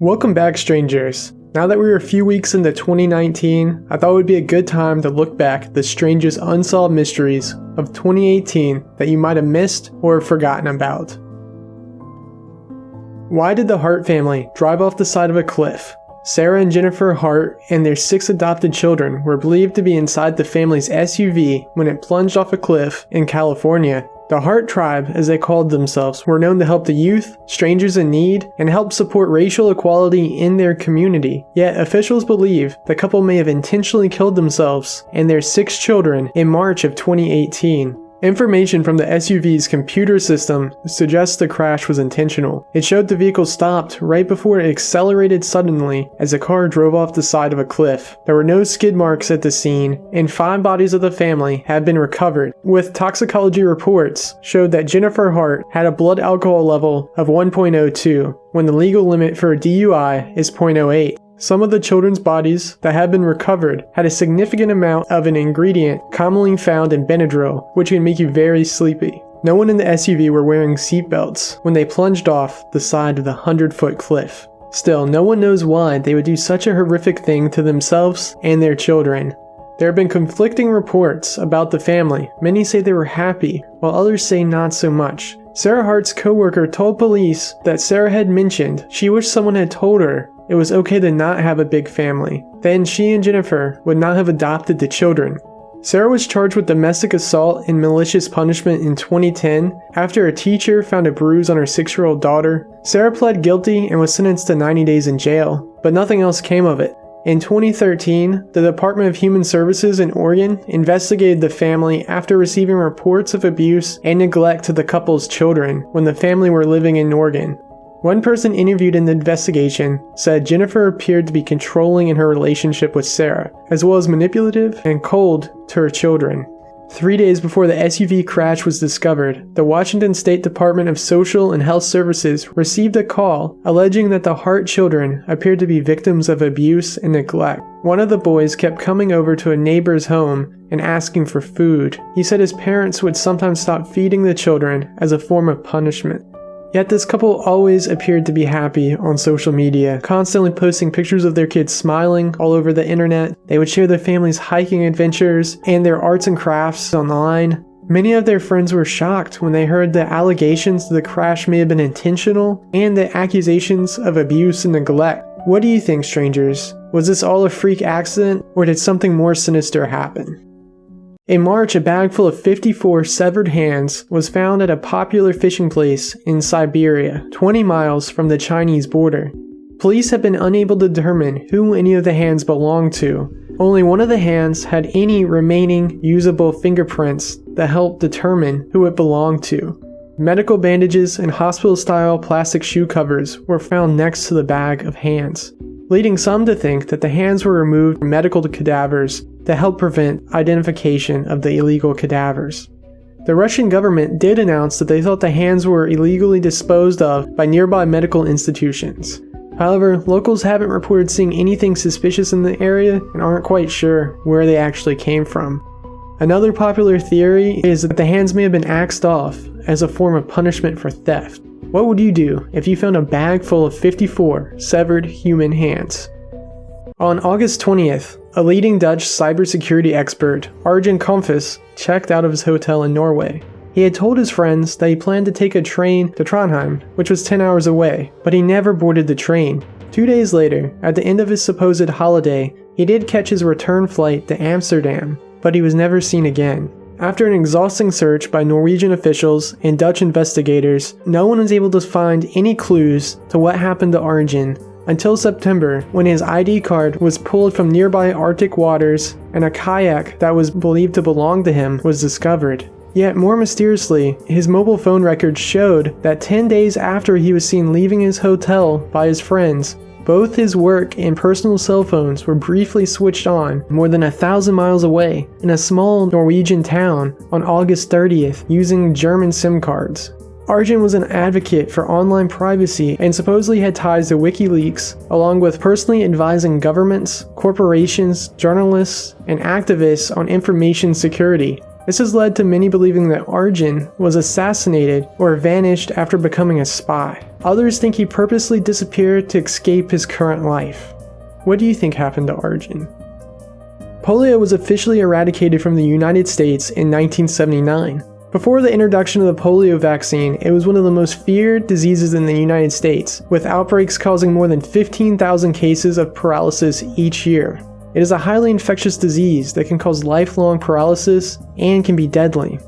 Welcome back, strangers. Now that we're a few weeks into 2019, I thought it would be a good time to look back at the strangest unsolved mysteries of 2018 that you might have missed or forgotten about. Why did the Hart family drive off the side of a cliff? Sarah and Jennifer Hart and their six adopted children were believed to be inside the family's SUV when it plunged off a cliff in California the Hart Tribe, as they called themselves, were known to help the youth, strangers in need, and help support racial equality in their community. Yet officials believe the couple may have intentionally killed themselves and their six children in March of 2018. Information from the SUV's computer system suggests the crash was intentional. It showed the vehicle stopped right before it accelerated suddenly as the car drove off the side of a cliff. There were no skid marks at the scene, and five bodies of the family had been recovered, with toxicology reports showed that Jennifer Hart had a blood alcohol level of 1.02 when the legal limit for a DUI is 0.08. Some of the children's bodies that had been recovered had a significant amount of an ingredient commonly found in Benadryl, which can make you very sleepy. No one in the SUV were wearing seatbelts when they plunged off the side of the 100 foot cliff. Still, no one knows why they would do such a horrific thing to themselves and their children. There have been conflicting reports about the family. Many say they were happy, while others say not so much. Sarah Hart's co-worker told police that Sarah had mentioned she wished someone had told her it was okay to not have a big family. Then she and Jennifer would not have adopted the children. Sarah was charged with domestic assault and malicious punishment in 2010 after a teacher found a bruise on her six year old daughter. Sarah pled guilty and was sentenced to 90 days in jail, but nothing else came of it. In 2013, the Department of Human Services in Oregon investigated the family after receiving reports of abuse and neglect to the couple's children when the family were living in Oregon. One person interviewed in the investigation said Jennifer appeared to be controlling in her relationship with Sarah, as well as manipulative and cold to her children. Three days before the SUV crash was discovered, the Washington State Department of Social and Health Services received a call alleging that the Hart children appeared to be victims of abuse and neglect. One of the boys kept coming over to a neighbor's home and asking for food. He said his parents would sometimes stop feeding the children as a form of punishment. Yet this couple always appeared to be happy on social media, constantly posting pictures of their kids smiling all over the internet. They would share their family's hiking adventures and their arts and crafts online. Many of their friends were shocked when they heard the allegations that the crash may have been intentional and the accusations of abuse and neglect. What do you think, strangers? Was this all a freak accident, or did something more sinister happen? In March, a bag full of 54 severed hands was found at a popular fishing place in Siberia, 20 miles from the Chinese border. Police have been unable to determine who any of the hands belonged to. Only one of the hands had any remaining usable fingerprints that helped determine who it belonged to. Medical bandages and hospital style plastic shoe covers were found next to the bag of hands, leading some to think that the hands were removed from medical cadavers to help prevent identification of the illegal cadavers. The Russian government did announce that they thought the hands were illegally disposed of by nearby medical institutions. However, locals haven't reported seeing anything suspicious in the area and aren't quite sure where they actually came from. Another popular theory is that the hands may have been axed off as a form of punishment for theft. What would you do if you found a bag full of 54 severed human hands? On August 20th, a leading Dutch cybersecurity expert, Arjen Kamphuis, checked out of his hotel in Norway. He had told his friends that he planned to take a train to Trondheim, which was 10 hours away, but he never boarded the train. Two days later, at the end of his supposed holiday, he did catch his return flight to Amsterdam, but he was never seen again. After an exhausting search by Norwegian officials and Dutch investigators, no one was able to find any clues to what happened to Arjen until September when his ID card was pulled from nearby Arctic waters and a kayak that was believed to belong to him was discovered. Yet more mysteriously, his mobile phone records showed that 10 days after he was seen leaving his hotel by his friends, both his work and personal cell phones were briefly switched on more than a thousand miles away in a small Norwegian town on August 30th using German SIM cards. Arjen was an advocate for online privacy and supposedly had ties to WikiLeaks, along with personally advising governments, corporations, journalists, and activists on information security. This has led to many believing that Arjen was assassinated or vanished after becoming a spy. Others think he purposely disappeared to escape his current life. What do you think happened to Arjen? Polio was officially eradicated from the United States in 1979. Before the introduction of the polio vaccine, it was one of the most feared diseases in the United States, with outbreaks causing more than 15,000 cases of paralysis each year. It is a highly infectious disease that can cause lifelong paralysis and can be deadly.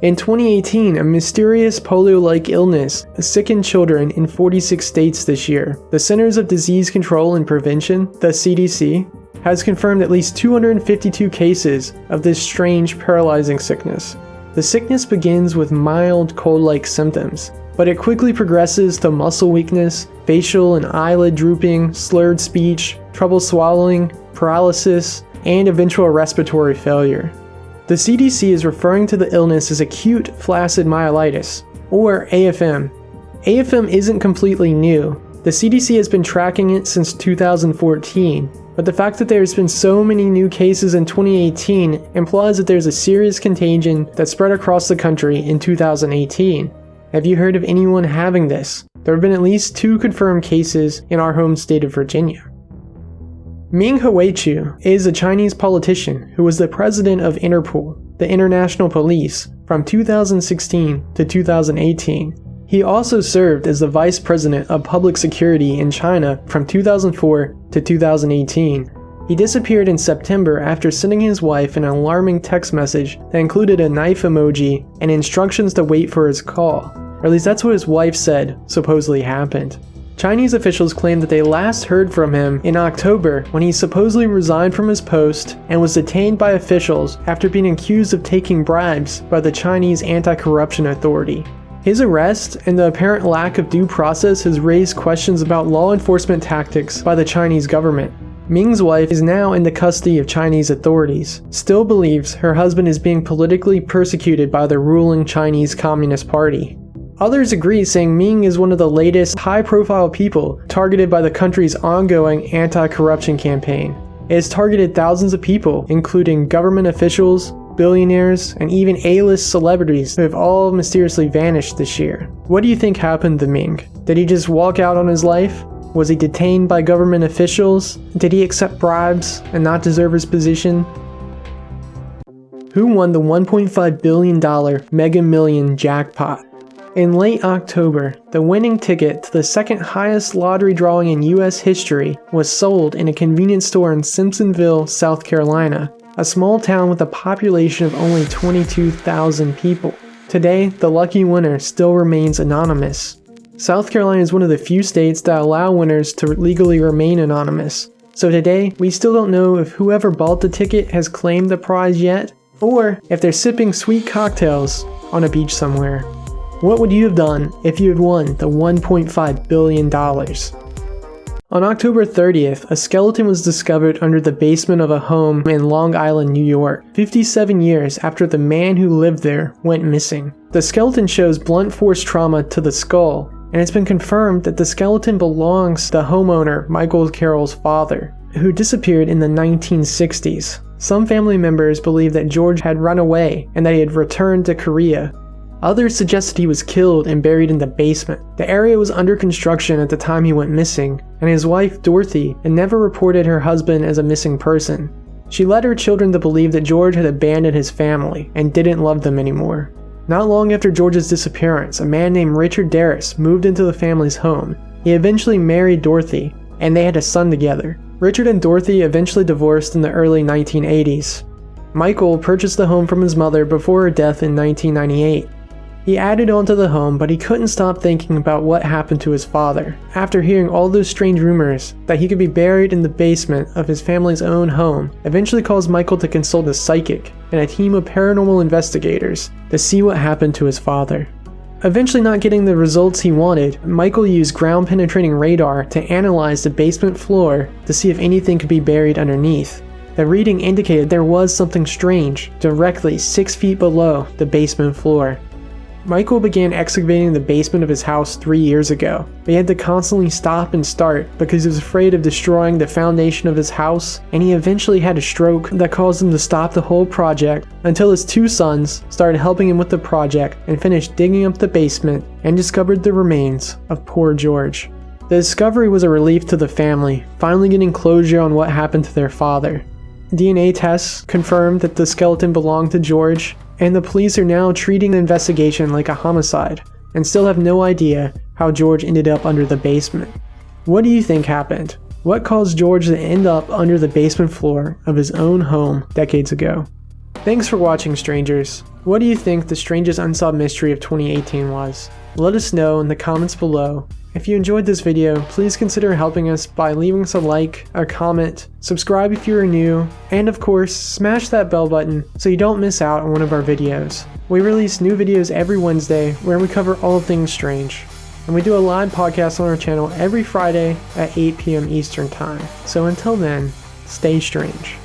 In 2018, a mysterious polio-like illness sickened children in 46 states this year. The Centers of Disease Control and Prevention, the CDC, has confirmed at least 252 cases of this strange paralyzing sickness. The sickness begins with mild cold-like symptoms, but it quickly progresses to muscle weakness, facial and eyelid drooping, slurred speech, trouble swallowing, paralysis, and eventual respiratory failure. The CDC is referring to the illness as acute flaccid myelitis, or AFM. AFM isn't completely new. The CDC has been tracking it since 2014, but the fact that there's been so many new cases in 2018 implies that there's a serious contagion that spread across the country in 2018. Have you heard of anyone having this? There have been at least two confirmed cases in our home state of Virginia. Ming Huichu is a Chinese politician who was the president of Interpol, the international police, from 2016 to 2018. He also served as the vice president of public security in China from 2004 to 2018. He disappeared in September after sending his wife an alarming text message that included a knife emoji and instructions to wait for his call. Or at least that's what his wife said supposedly happened. Chinese officials claim that they last heard from him in October when he supposedly resigned from his post and was detained by officials after being accused of taking bribes by the Chinese Anti-Corruption Authority. His arrest and the apparent lack of due process has raised questions about law enforcement tactics by the Chinese government. Ming's wife is now in the custody of Chinese authorities, still believes her husband is being politically persecuted by the ruling Chinese Communist Party. Others agree, saying Ming is one of the latest high profile people targeted by the country's ongoing anti corruption campaign. It has targeted thousands of people, including government officials, billionaires, and even A-list celebrities who have all mysteriously vanished this year. What do you think happened to Ming? Did he just walk out on his life? Was he detained by government officials? Did he accept bribes and not deserve his position? Who won the $1.5 billion Mega Million jackpot? In late October, the winning ticket to the second highest lottery drawing in US history was sold in a convenience store in Simpsonville, South Carolina, a small town with a population of only 22,000 people. Today, the lucky winner still remains anonymous. South Carolina is one of the few states that allow winners to legally remain anonymous. So today, we still don't know if whoever bought the ticket has claimed the prize yet, or if they're sipping sweet cocktails on a beach somewhere. What would you have done if you had won the $1.5 billion? On October 30th, a skeleton was discovered under the basement of a home in Long Island, New York, 57 years after the man who lived there went missing. The skeleton shows blunt force trauma to the skull, and it's been confirmed that the skeleton belongs to the homeowner Michael Carroll's father, who disappeared in the 1960s. Some family members believe that George had run away and that he had returned to Korea, Others suggested he was killed and buried in the basement. The area was under construction at the time he went missing, and his wife, Dorothy, had never reported her husband as a missing person. She led her children to believe that George had abandoned his family and didn't love them anymore. Not long after George's disappearance, a man named Richard Darris moved into the family's home. He eventually married Dorothy, and they had a son together. Richard and Dorothy eventually divorced in the early 1980s. Michael purchased the home from his mother before her death in 1998. He added on to the home, but he couldn't stop thinking about what happened to his father. After hearing all those strange rumors that he could be buried in the basement of his family's own home, eventually caused Michael to consult a psychic and a team of paranormal investigators to see what happened to his father. Eventually not getting the results he wanted, Michael used ground penetrating radar to analyze the basement floor to see if anything could be buried underneath. The reading indicated there was something strange directly 6 feet below the basement floor. Michael began excavating the basement of his house three years ago, but he had to constantly stop and start because he was afraid of destroying the foundation of his house, and he eventually had a stroke that caused him to stop the whole project until his two sons started helping him with the project and finished digging up the basement and discovered the remains of poor George. The discovery was a relief to the family, finally getting closure on what happened to their father. DNA tests confirmed that the skeleton belonged to George, and the police are now treating the investigation like a homicide and still have no idea how George ended up under the basement. What do you think happened? What caused George to end up under the basement floor of his own home decades ago? Thanks for watching, strangers. What do you think the strangest unsolved mystery of 2018 was? Let us know in the comments below. If you enjoyed this video, please consider helping us by leaving us a like, a comment, subscribe if you are new, and of course, smash that bell button so you don't miss out on one of our videos. We release new videos every Wednesday where we cover all things strange. And we do a live podcast on our channel every Friday at 8 p.m. Eastern Time. So until then, stay strange.